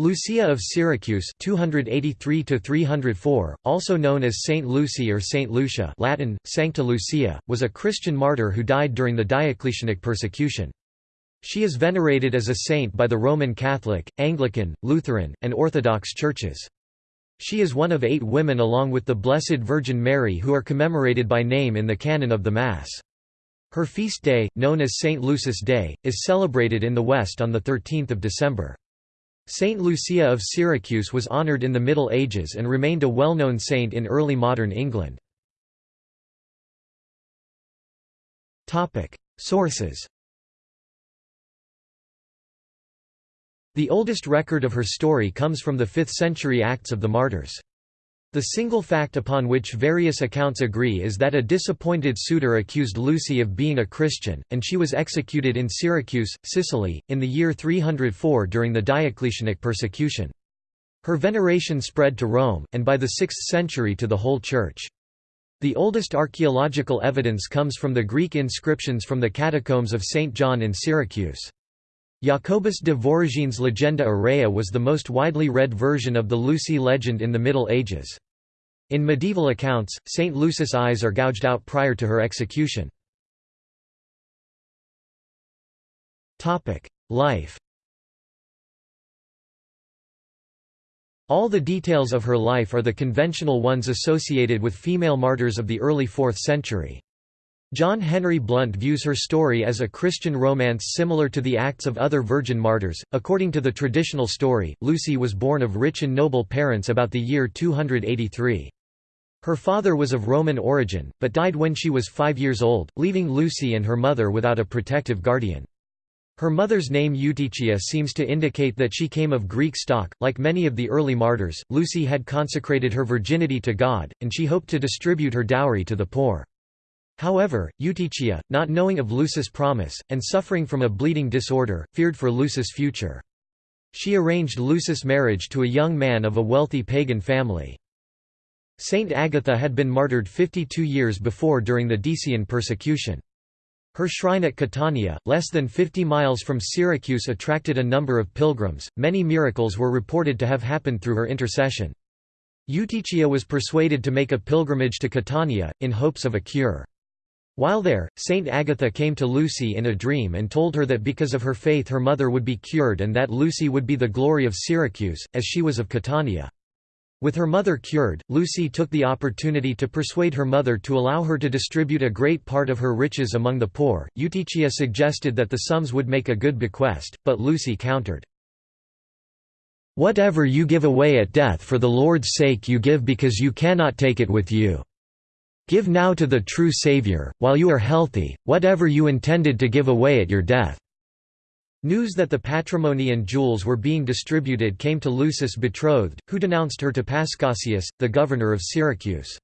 Lucia of Syracuse 283 also known as Saint Lucy or Saint Lucia Latin, Sancta Lucia, was a Christian martyr who died during the Diocletianic persecution. She is venerated as a saint by the Roman Catholic, Anglican, Lutheran, and Orthodox churches. She is one of eight women along with the Blessed Virgin Mary who are commemorated by name in the canon of the Mass. Her feast day, known as St. Lucy's Day, is celebrated in the West on 13 December. Saint Lucia of Syracuse was honoured in the Middle Ages and remained a well-known saint in early modern England. Sources The oldest record of her story comes from the 5th century Acts of the Martyrs. The single fact upon which various accounts agree is that a disappointed suitor accused Lucy of being a Christian, and she was executed in Syracuse, Sicily, in the year 304 during the Diocletianic persecution. Her veneration spread to Rome, and by the 6th century to the whole Church. The oldest archaeological evidence comes from the Greek inscriptions from the catacombs of St. John in Syracuse. Jacobus de Voragine's Legenda Aurea was the most widely read version of the Lucy legend in the Middle Ages. In medieval accounts, St. Lucy's eyes are gouged out prior to her execution. Life All the details of her life are the conventional ones associated with female martyrs of the early 4th century. John Henry Blunt views her story as a Christian romance similar to the acts of other virgin martyrs. According to the traditional story, Lucy was born of rich and noble parents about the year 283. Her father was of Roman origin, but died when she was five years old, leaving Lucy and her mother without a protective guardian. Her mother's name Eutychia seems to indicate that she came of Greek stock. Like many of the early martyrs, Lucy had consecrated her virginity to God, and she hoped to distribute her dowry to the poor. However, Eutychia, not knowing of Lucy's promise, and suffering from a bleeding disorder, feared for Lucy's future. She arranged Lucy's marriage to a young man of a wealthy pagan family. Saint Agatha had been martyred 52 years before during the Decian persecution. Her shrine at Catania, less than 50 miles from Syracuse attracted a number of pilgrims, many miracles were reported to have happened through her intercession. Eutychia was persuaded to make a pilgrimage to Catania, in hopes of a cure. While there, Saint Agatha came to Lucy in a dream and told her that because of her faith her mother would be cured and that Lucy would be the glory of Syracuse, as she was of Catania. With her mother cured, Lucy took the opportunity to persuade her mother to allow her to distribute a great part of her riches among the poor. Eutychia suggested that the sums would make a good bequest, but Lucy countered. Whatever you give away at death for the Lord's sake you give because you cannot take it with you. Give now to the true Saviour, while you are healthy, whatever you intended to give away at your death." News that the patrimony and jewels were being distributed came to Lucy's betrothed, who denounced her to Paschasius, the governor of Syracuse.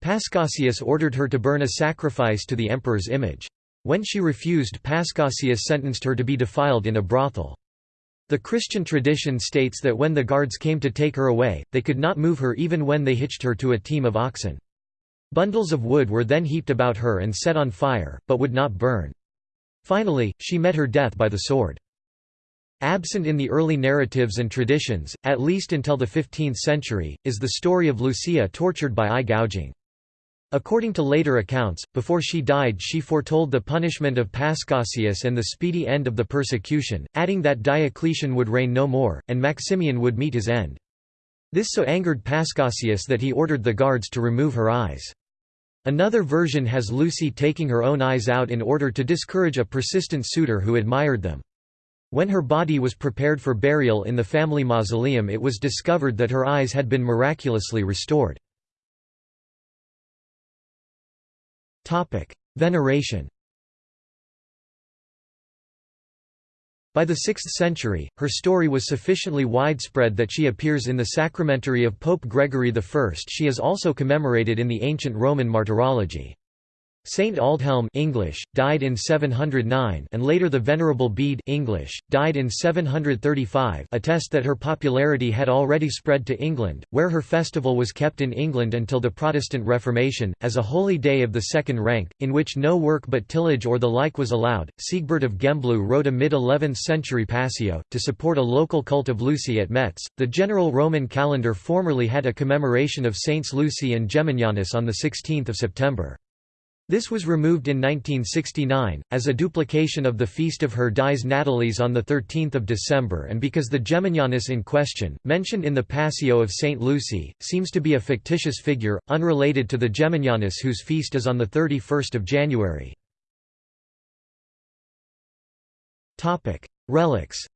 Paschasius ordered her to burn a sacrifice to the emperor's image. When she refused Paschasius sentenced her to be defiled in a brothel. The Christian tradition states that when the guards came to take her away, they could not move her even when they hitched her to a team of oxen. Bundles of wood were then heaped about her and set on fire, but would not burn. Finally, she met her death by the sword. Absent in the early narratives and traditions, at least until the 15th century, is the story of Lucia tortured by eye gouging. According to later accounts, before she died she foretold the punishment of Paschasius and the speedy end of the persecution, adding that Diocletian would reign no more, and Maximian would meet his end. This so angered Paschasius that he ordered the guards to remove her eyes. Another version has Lucy taking her own eyes out in order to discourage a persistent suitor who admired them. When her body was prepared for burial in the family mausoleum it was discovered that her eyes had been miraculously restored. Veneration By the 6th century, her story was sufficiently widespread that she appears in the sacramentary of Pope Gregory I. She is also commemorated in the ancient Roman martyrology. Saint Aldhelm English, died in 709 and later the Venerable Bede English, died in 735 attest that her popularity had already spread to England, where her festival was kept in England until the Protestant Reformation, as a holy day of the second rank, in which no work but tillage or the like was allowed. Sigebert of Gembloux wrote a mid-11th century Passio, to support a local cult of Lucy at Metz. The general Roman calendar formerly had a commemoration of Saints Lucy and Geminianus on 16 September. This was removed in 1969, as a duplication of the feast of her dies natalis on 13 December and because the Geminianus in question, mentioned in the Passio of St. Lucy, seems to be a fictitious figure, unrelated to the Geminianus whose feast is on 31 January. Relics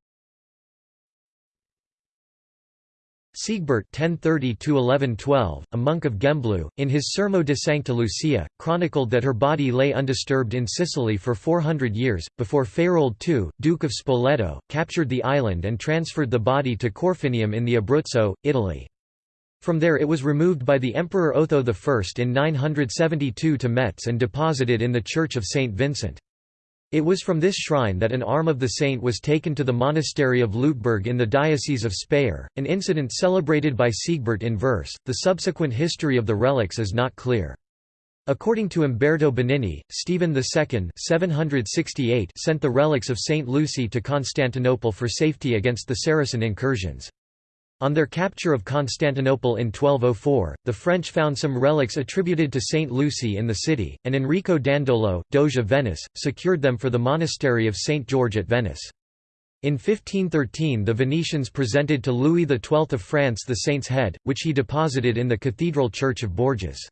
Sigebert (1030–1112), a monk of Gembloux, in his Sermo de Sancta Lucia, chronicled that her body lay undisturbed in Sicily for 400 years, before Faroald II, Duke of Spoleto, captured the island and transferred the body to Corfinium in the Abruzzo, Italy. From there it was removed by the Emperor Otho I in 972 to Metz and deposited in the Church of St. Vincent. It was from this shrine that an arm of the saint was taken to the monastery of Lutberg in the Diocese of Speyer, an incident celebrated by Sigebert in verse. The subsequent history of the relics is not clear. According to Umberto Benigni, Stephen II 768 sent the relics of Saint Lucy to Constantinople for safety against the Saracen incursions. On their capture of Constantinople in 1204, the French found some relics attributed to Saint Lucy in the city, and Enrico Dandolo, Doge of Venice, secured them for the monastery of Saint George at Venice. In 1513 the Venetians presented to Louis XII of France the saint's head, which he deposited in the cathedral church of Bourges.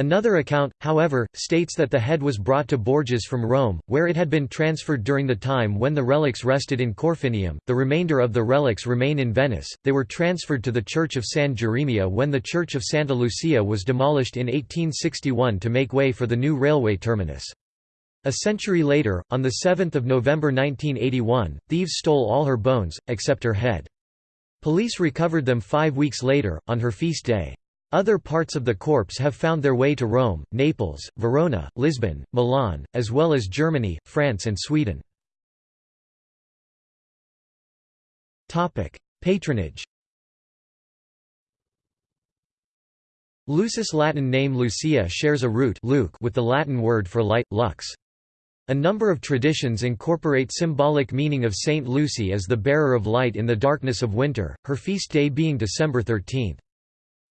Another account, however, states that the head was brought to Bourges from Rome, where it had been transferred during the time when the relics rested in Corfinium. The remainder of the relics remain in Venice. They were transferred to the Church of San Geremia when the Church of Santa Lucia was demolished in 1861 to make way for the new railway terminus. A century later, on 7 November 1981, thieves stole all her bones, except her head. Police recovered them five weeks later, on her feast day. Other parts of the corpse have found their way to Rome, Naples, Verona, Lisbon, Milan, as well as Germany, France and Sweden. Patronage Lucy's Latin name Lucia shares a root with the Latin word for light, lux. A number of traditions incorporate symbolic meaning of Saint Lucy as the bearer of light in the darkness of winter, her feast day being December 13.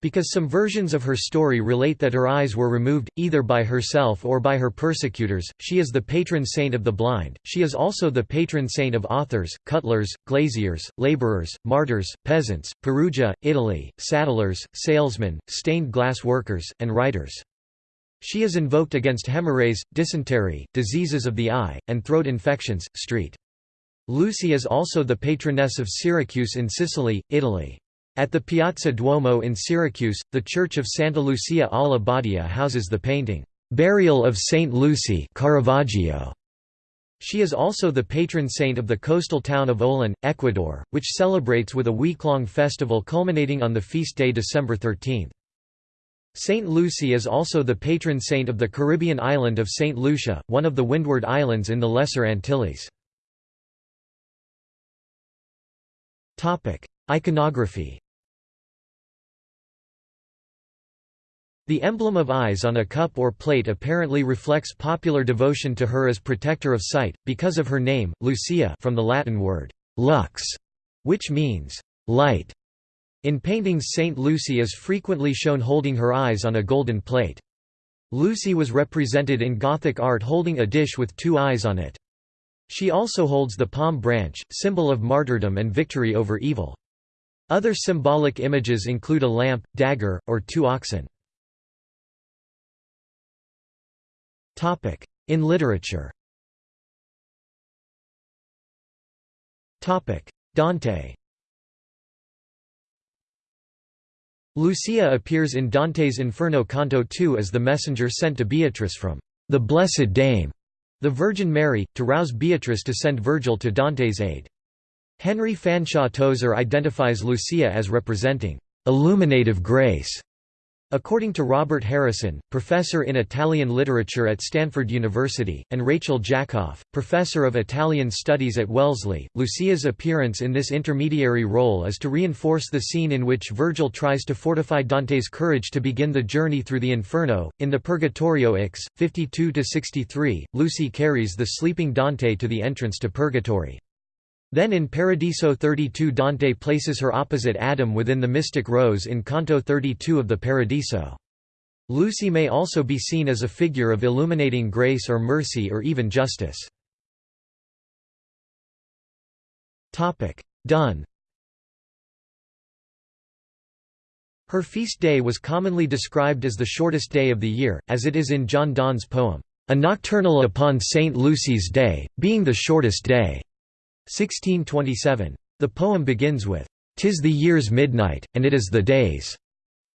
Because some versions of her story relate that her eyes were removed, either by herself or by her persecutors, she is the patron saint of the blind. She is also the patron saint of authors, cutlers, glaziers, laborers, martyrs, peasants, Perugia, Italy, saddlers, salesmen, stained glass workers, and writers. She is invoked against hemorrhages, dysentery, diseases of the eye, and throat infections. Street. Lucy is also the patroness of Syracuse in Sicily, Italy. At the Piazza Duomo in Syracuse, the church of Santa Lucia alla Badia houses the painting, "'Burial of Saint Lucy' Caravaggio. She is also the patron saint of the coastal town of Olón, Ecuador, which celebrates with a week-long festival culminating on the feast day December 13. Saint Lucy is also the patron saint of the Caribbean island of Saint Lucia, one of the Windward Islands in the Lesser Antilles. Iconography The emblem of eyes on a cup or plate apparently reflects popular devotion to her as protector of sight, because of her name, Lucia from the Latin word «lux», which means «light». In paintings Saint Lucy is frequently shown holding her eyes on a golden plate. Lucy was represented in Gothic art holding a dish with two eyes on it. She also holds the palm branch, symbol of martyrdom and victory over evil. Other symbolic images include a lamp, dagger, or two oxen. In literature. Dante. Lucia appears in Dante's Inferno Canto 2 as the messenger sent to Beatrice from the Blessed Dame, the Virgin Mary, to rouse Beatrice to send Virgil to Dante's aid. Henry Fanshawe Tozer identifies Lucia as representing illuminative grace According to Robert Harrison, professor in Italian literature at Stanford University, and Rachel Jacoff, professor of Italian studies at Wellesley, Lucia's appearance in this intermediary role is to reinforce the scene in which Virgil tries to fortify Dante's courage to begin the journey through the Inferno. In the Purgatorio Ix, 52–63, Lucy carries the sleeping Dante to the entrance to Purgatory. Then in Paradiso 32 Dante places her opposite Adam within the mystic rose in Canto 32 of the Paradiso. Lucy may also be seen as a figure of illuminating grace or mercy or even justice. Donne Her feast day was commonly described as the shortest day of the year, as it is in John Donne's poem, A Nocturnal upon St. Lucy's Day, being the shortest day. 1627. The poem begins with, "'Tis the year's midnight, and it is the day's'".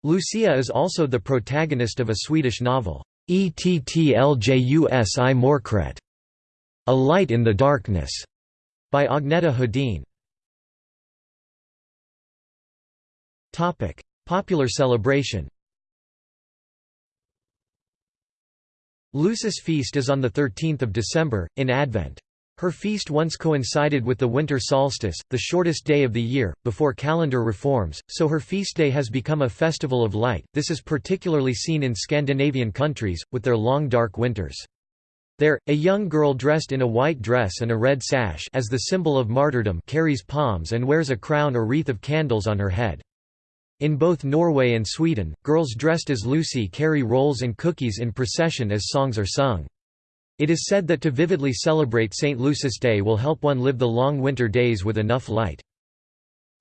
Lucia is also the protagonist of a Swedish novel, Ettlljus i Mörkret, A Light in the Darkness, by Agneta Hedin. Popular celebration Lucy's feast is on 13 December, in Advent. Her feast once coincided with the winter solstice, the shortest day of the year, before calendar reforms, so her feast day has become a festival of light. This is particularly seen in Scandinavian countries, with their long dark winters. There, a young girl dressed in a white dress and a red sash as the symbol of martyrdom carries palms and wears a crown or wreath of candles on her head. In both Norway and Sweden, girls dressed as Lucy carry rolls and cookies in procession as songs are sung. It is said that to vividly celebrate St. Lucy's Day will help one live the long winter days with enough light.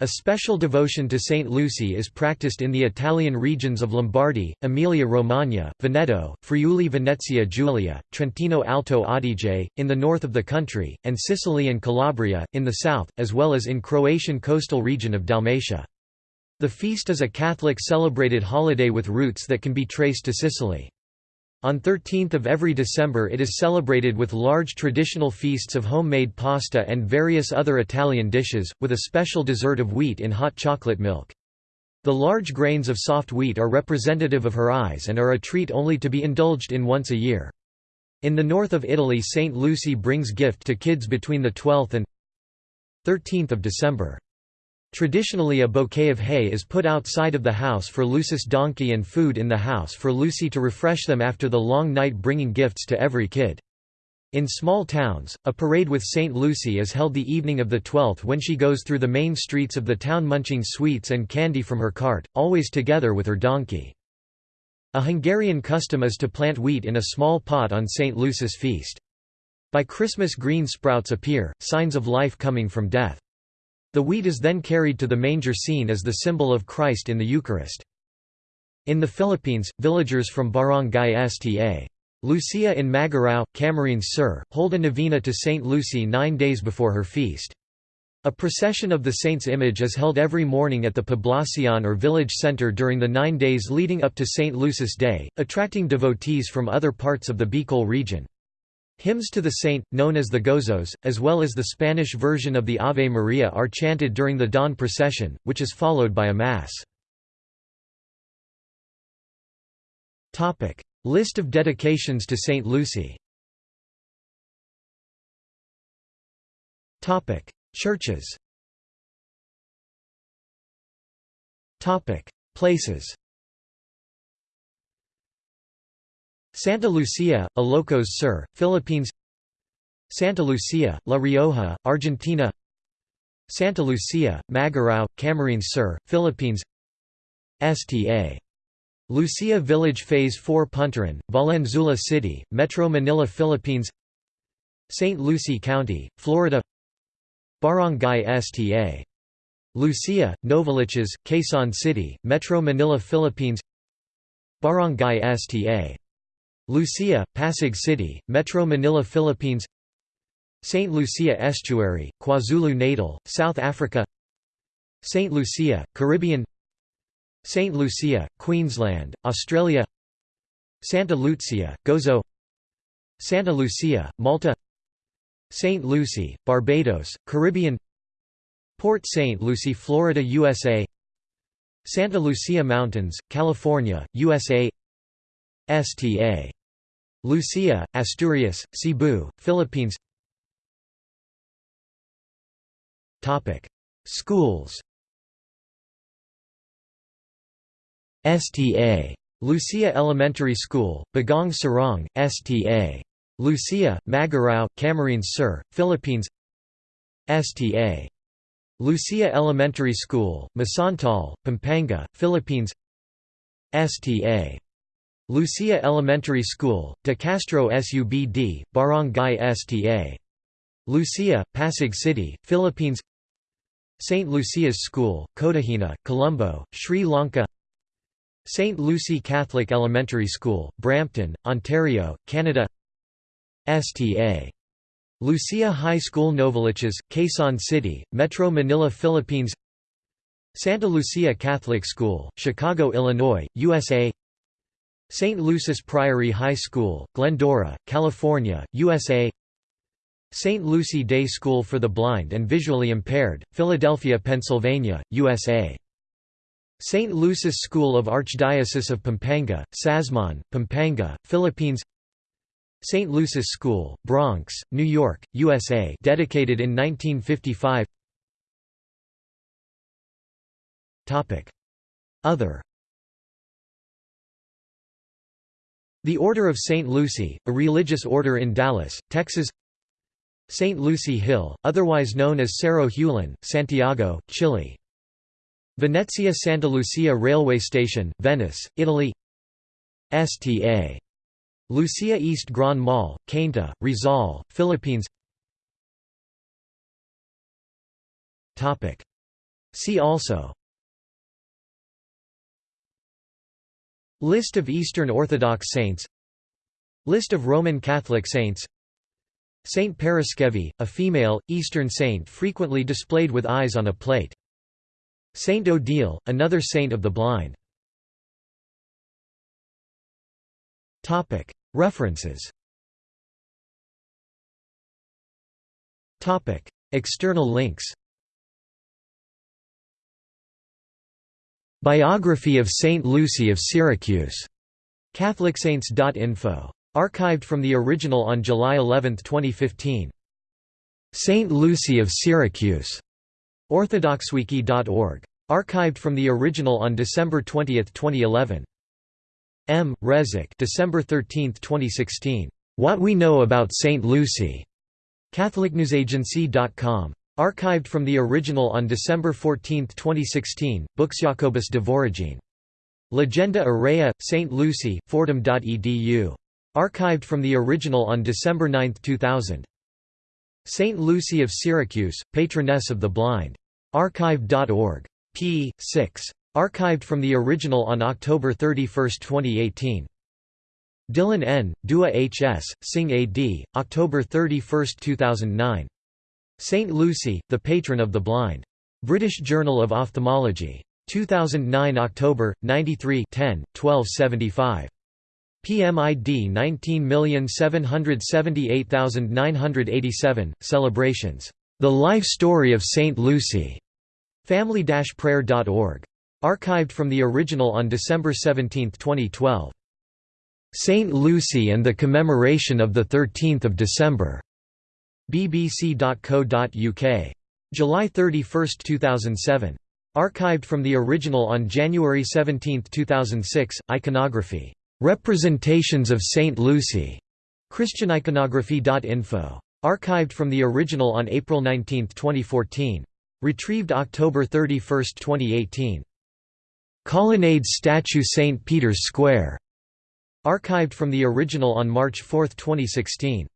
A special devotion to St. Lucy is practiced in the Italian regions of Lombardy, Emilia-Romagna, Veneto, Friuli Venezia Giulia, Trentino Alto Adige, in the north of the country, and Sicily and Calabria, in the south, as well as in Croatian coastal region of Dalmatia. The feast is a Catholic celebrated holiday with roots that can be traced to Sicily. On 13th of every December it is celebrated with large traditional feasts of homemade pasta and various other Italian dishes, with a special dessert of wheat in hot chocolate milk. The large grains of soft wheat are representative of her eyes and are a treat only to be indulged in once a year. In the north of Italy St. Lucy brings gift to kids between the 12th and 13th of December. Traditionally a bouquet of hay is put outside of the house for Lucy's donkey and food in the house for Lucy to refresh them after the long night bringing gifts to every kid. In small towns, a parade with St. Lucy is held the evening of the 12th when she goes through the main streets of the town munching sweets and candy from her cart, always together with her donkey. A Hungarian custom is to plant wheat in a small pot on St. Lucy's feast. By Christmas green sprouts appear, signs of life coming from death. The wheat is then carried to the manger scene as the symbol of Christ in the Eucharist. In the Philippines, villagers from Barangay Sta. Lucia in Magarao, Camarines Sur, hold a novena to Saint Lucy nine days before her feast. A procession of the saint's image is held every morning at the poblacion or village center during the nine days leading up to St. Lucy's Day, attracting devotees from other parts of the Bicol region. Hymns to the saint, known as the gozos, as well as the Spanish version of the Ave Maria are chanted during the dawn procession, which is followed by a Mass. List of dedications to Saint Lucy. Churches. Places Santa Lucia, Ilocos Sur, Philippines Santa Lucia, La Rioja, Argentina Santa Lucia, Magarao, Camarines Sur, Philippines Sta. Lucia Village Phase 4 Punturin, Valenzuela City, Metro Manila Philippines St. Lucie County, Florida Barangay Sta. Lucia, Novaliches, Quezon City, Metro Manila Philippines Barangay Sta. Lucia, Pasig City, Metro Manila Philippines St. Lucia Estuary, KwaZulu-Natal, South Africa St. Lucia, Caribbean St. Lucia, Queensland, Australia Santa Lucia, Gozo Santa Lucia, Malta St. Lucie, Barbados, Caribbean Port St. Lucie, Florida, USA Santa Lucia Mountains, California, USA Sta. Lucia, Asturias, Cebu, Philippines Schools Sta. Lucia Elementary School, Bagong Sarong, Sta. Lucia, Magarao, Camarines Sur, Philippines Sta. Lucia Elementary School, Masantol, Pampanga, Philippines Sta. Lucia Elementary School, De Castro Subd, Barangay Sta. Lucia, Pasig City, Philippines St. Lucia's School, Kotahena, Colombo, Sri Lanka St. Lucie Catholic Elementary School, Brampton, Ontario, Canada Sta. Lucia High School Novaliches, Quezon City, Metro Manila Philippines Santa Lucia Catholic School, Chicago, Illinois, USA St. Lucy's Priory High School, Glendora, California, USA St. Lucie Day School for the Blind and Visually Impaired, Philadelphia, Pennsylvania, USA St. Lucy's School of Archdiocese of Pampanga, Sasmuan, Pampanga, Philippines St. Lucy's School, Bronx, New York, USA dedicated in 1955 Other The Order of St. Lucy, a religious order in Dallas, Texas St. Lucy Hill, otherwise known as Cerro Huelén, Santiago, Chile Venezia Santa Lucia Railway Station, Venice, Italy Sta. Lucia East Grand Mall, Cainta, Rizal, Philippines See also List of Eastern Orthodox saints. List of Roman Catholic saints. Saint Paraskevi, a female, Eastern saint frequently displayed with eyes on a plate. Saint Odile, another saint of the blind. References. External links Biography of Saint Lucy of Syracuse. CatholicSaints.info. Archived from the original on July 11, 2015. Saint Lucy of Syracuse. orthodoxwiki.org. Archived from the original on December 20, 2011. M. Rezik December 13, 2016. What We Know About St. Lucy. CatholicNewsAgency.com. Archived from the original on December 14, 2016, Books Jacobus de Voragine. Legenda Aurea, St. Lucy, Fordham.edu. Archived from the original on December 9, 2000. St. Lucy of Syracuse, Patroness of the Blind. Archive.org. p. 6. Archived from the original on October 31, 2018. Dylan N., Dua H. S., Singh A. D., October 31, 2009. St. Lucy, the Patron of the Blind. British Journal of Ophthalmology. 2009 October, 93 10, 1275. PMID 19778987, Celebrations. The Life Story of St. Lucy. Family-prayer.org. Archived from the original on December 17, 2012. St. Lucy and the Commemoration of 13 December. bbc.co.uk. July 31, 2007. Archived from the original on January 17, 2006, Iconography. Representations of St. Lucy. ChristianIconography.info. Archived from the original on April 19, 2014. Retrieved October 31, 2018. Colonnade statue St. Peter's Square. Archived from the original on March 4, 2016.